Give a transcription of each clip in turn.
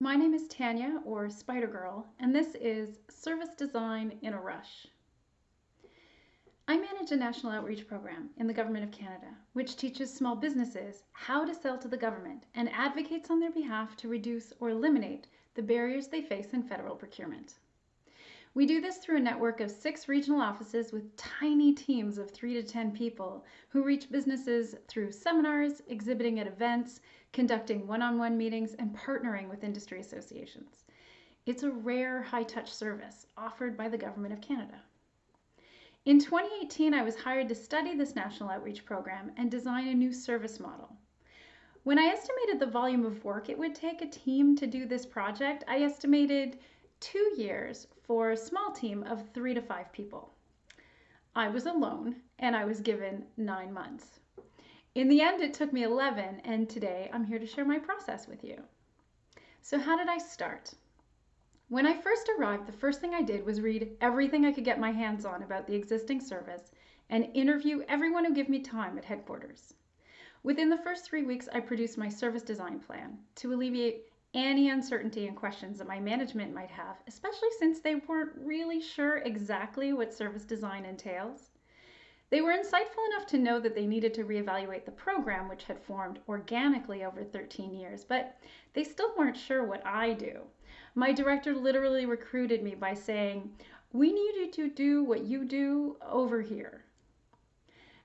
My name is Tanya, or Spider Girl, and this is Service Design in a Rush. I manage a national outreach program in the Government of Canada, which teaches small businesses how to sell to the government and advocates on their behalf to reduce or eliminate the barriers they face in federal procurement. We do this through a network of six regional offices with tiny teams of three to 10 people who reach businesses through seminars, exhibiting at events, conducting one on one meetings, and partnering with industry associations. It's a rare high touch service offered by the Government of Canada. In 2018, I was hired to study this national outreach program and design a new service model. When I estimated the volume of work it would take a team to do this project, I estimated two years for a small team of three to five people. I was alone and I was given nine months. In the end, it took me 11, and today I'm here to share my process with you. So, how did I start? When I first arrived, the first thing I did was read everything I could get my hands on about the existing service and interview everyone who gave me time at headquarters. Within the first three weeks, I produced my service design plan to alleviate any uncertainty and questions that my management might have, especially since they weren't really sure exactly what service design entails. They were insightful enough to know that they needed to reevaluate the program, which had formed organically over 13 years, but they still weren't sure what I do. My director literally recruited me by saying, We need you to do what you do over here.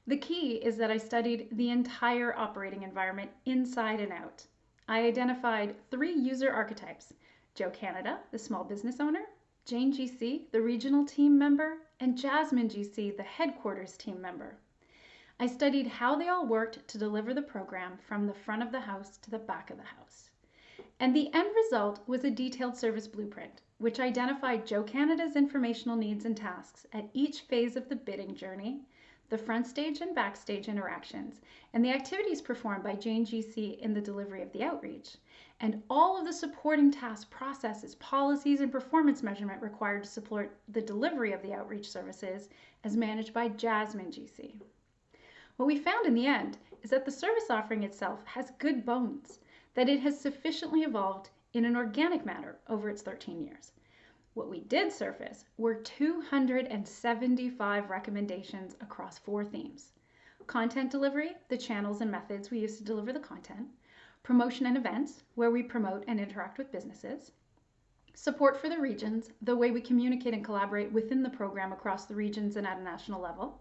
The key is that I studied the entire operating environment inside and out. I identified three user archetypes Joe Canada, the small business owner, Jane GC, the regional team member, and Jasmine GC, the headquarters team member. I studied how they all worked to deliver the program from the front of the house to the back of the house. And the end result was a detailed service blueprint, which identified Joe Canada's informational needs and tasks at each phase of the bidding journey the front stage and backstage interactions, and the activities performed by Jane GC in the delivery of the outreach, and all of the supporting task processes, policies, and performance measurement required to support the delivery of the outreach services as managed by Jasmine GC. What we found in the end is that the service offering itself has good bones, that it has sufficiently evolved in an organic manner over its 13 years. What we did surface were 275 recommendations across four themes content delivery, the channels and methods we use to deliver the content, promotion and events, where we promote and interact with businesses, support for the regions, the way we communicate and collaborate within the program across the regions and at a national level,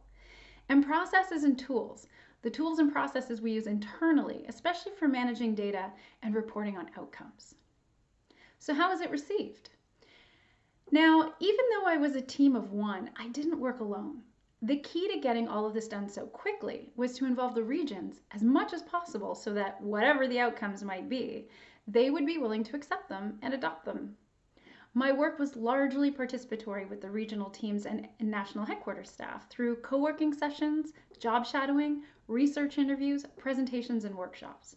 and processes and tools, the tools and processes we use internally, especially for managing data and reporting on outcomes. So, how was it received? Now, even though I was a team of one, I didn't work alone. The key to getting all of this done so quickly was to involve the regions as much as possible so that whatever the outcomes might be, they would be willing to accept them and adopt them. My work was largely participatory with the regional teams and national headquarters staff through co working sessions, job shadowing, research interviews, presentations, and workshops.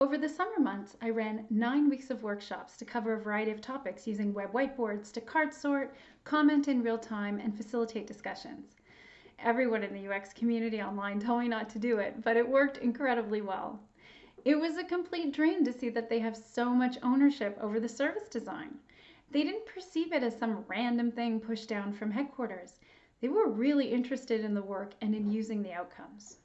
Over the summer months, I ran nine weeks of workshops to cover a variety of topics using web whiteboards to card sort, comment in real time, and facilitate discussions. Everyone in the UX community online told me not to do it, but it worked incredibly well. It was a complete dream to see that they have so much ownership over the service design. They didn't perceive it as some random thing pushed down from headquarters. They were really interested in the work and in using the outcomes.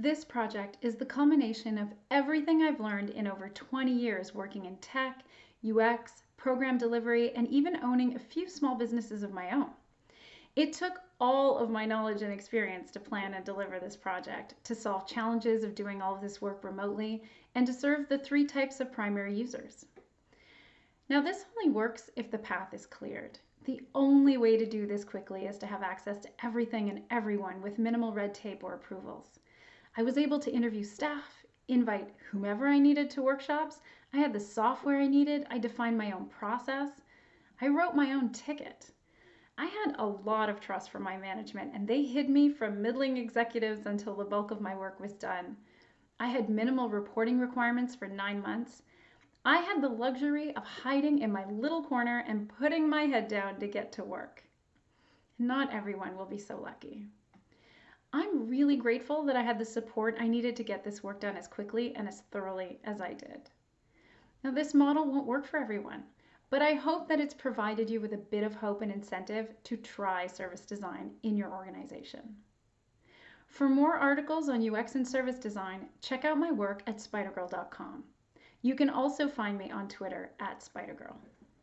This project is the culmination of everything I've learned in over 20 years working in tech, UX, program delivery, and even owning a few small businesses of my own. It took all of my knowledge and experience to plan and deliver this project, to solve challenges of doing all of this work remotely, and to serve the three types of primary users. Now, this only works if the path is cleared. The only way to do this quickly is to have access to everything and everyone with minimal red tape or approvals. I was able to interview staff, invite whomever I needed to workshops. I had the software I needed. I defined my own process. I wrote my own ticket. I had a lot of trust from my management, and they hid me from middling executives until the bulk of my work was done. I had minimal reporting requirements for nine months. I had the luxury of hiding in my little corner and putting my head down to get to work. Not everyone will be so lucky. I'm really grateful that I had the support I needed to get this work done as quickly and as thoroughly as I did. Now, this model won't work for everyone, but I hope that it's provided you with a bit of hope and incentive to try service design in your organization. For more articles on UX and service design, check out my work at spydergrrl.com. You can also find me on Twitter at spidergirl.